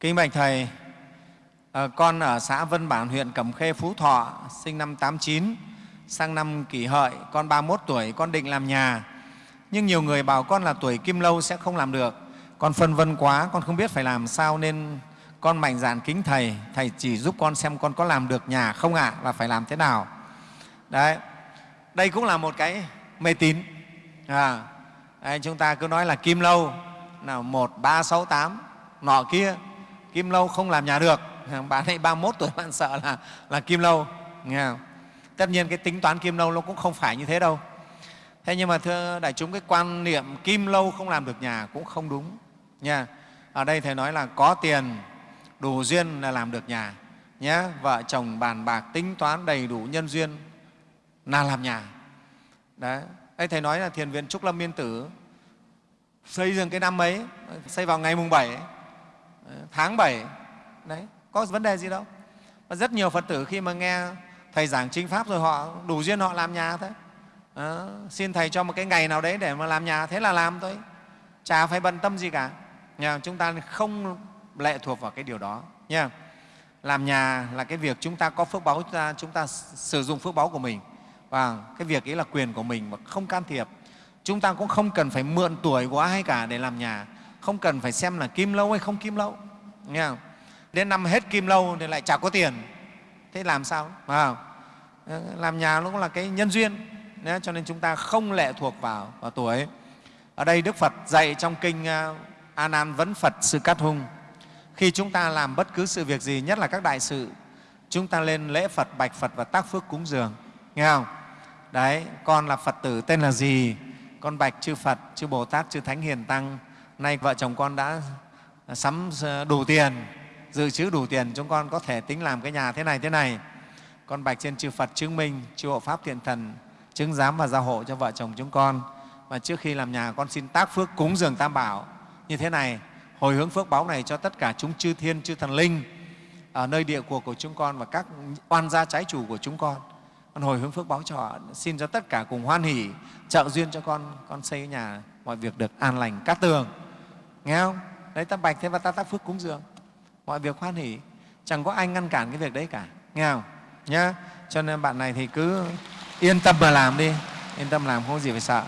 Kính bạch Thầy, ờ, con ở xã Vân Bản, huyện Cẩm Khê, Phú Thọ, sinh năm 89, sang năm kỷ hợi, con 31 tuổi, con định làm nhà. Nhưng nhiều người bảo con là tuổi kim lâu sẽ không làm được. Con phân vân quá, con không biết phải làm sao nên con mạnh dạn kính Thầy. Thầy chỉ giúp con xem con có làm được nhà không ạ và phải làm thế nào. Đấy, đây cũng là một cái mê tín. À, đây, chúng ta cứ nói là kim lâu, nào một ba sáu tám nọ kia kim lâu không làm nhà được. Bạn ấy 31 tuổi bạn sợ là, là kim lâu. Nghe không? tất nhiên cái tính toán kim lâu nó cũng không phải như thế đâu. Thế nhưng mà thưa đại chúng cái quan niệm kim lâu không làm được nhà cũng không đúng. Nha. Ở đây thầy nói là có tiền đủ duyên là làm được nhà. Nhé vợ chồng bàn bạc tính toán đầy đủ nhân duyên là làm nhà. Đấy. Đây thầy nói là thiền viện trúc lâm miên tử xây dựng cái năm ấy xây vào ngày mùng 7 Ờ, tháng 7 đấy có vấn đề gì đâu. Và rất nhiều phật tử khi mà nghe thầy giảng chính pháp rồi họ đủ duyên họ làm nhà thôi. À, xin thầy cho một cái ngày nào đấy để mà làm nhà thế là làm thôi. Chả phải bận tâm gì cả. Nhà chúng ta không lệ thuộc vào cái điều đó. Nha làm nhà là cái việc chúng ta có phước báu chúng ta, chúng ta sử dụng phước báu của mình. Và cái việc ấy là quyền của mình mà không can thiệp. Chúng ta cũng không cần phải mượn tuổi của ai cả để làm nhà không cần phải xem là kim lâu hay không kim lâu. Nghe không? đến năm hết kim lâu thì lại chả có tiền. Thế làm sao? À, làm nhà nó cũng là cái nhân duyên. Đấy, cho nên chúng ta không lệ thuộc vào, vào tuổi. Ở đây đức phật dạy trong kinh ờ, a nan vấn phật sư cát hung. Khi chúng ta làm bất cứ sự việc gì nhất là các đại sự chúng ta lên lễ phật bạch phật và tác phước cúng dường. Nghe không? Đấy con là phật tử tên là gì? Con bạch chư phật chư bồ tát chư thánh hiền tăng nay vợ chồng con đã sắm ờ, đủ tiền, dự trữ đủ tiền, chúng con có thể tính làm cái nhà thế này thế này. Con bạch trên chư phật chứng minh, chư hộ pháp thiện thần chứng giám và gia hộ cho vợ chồng chúng con. Và trước khi làm nhà, con xin tác phước cúng dường tam bảo. Như thế này, hồi hướng phước báo này cho tất cả chúng chư thiên, chư thần linh ở nơi địa cuộc của chúng con và các oan gia trái chủ của chúng con. Con hồi hướng phước báo cho họ, xin cho tất cả cùng hoan hỷ, trợ duyên cho con con xây nhà mọi việc được an lành cát tường nghe không? Đấy, ta bạch thế và ta tác phước cúng dường. Mọi việc hoan hỷ. Chẳng có ai ngăn cản cái việc đấy cả. Nghe không? Nhá. Cho nên bạn này thì cứ yên tâm mà làm đi. Yên tâm làm, không có gì phải sợ.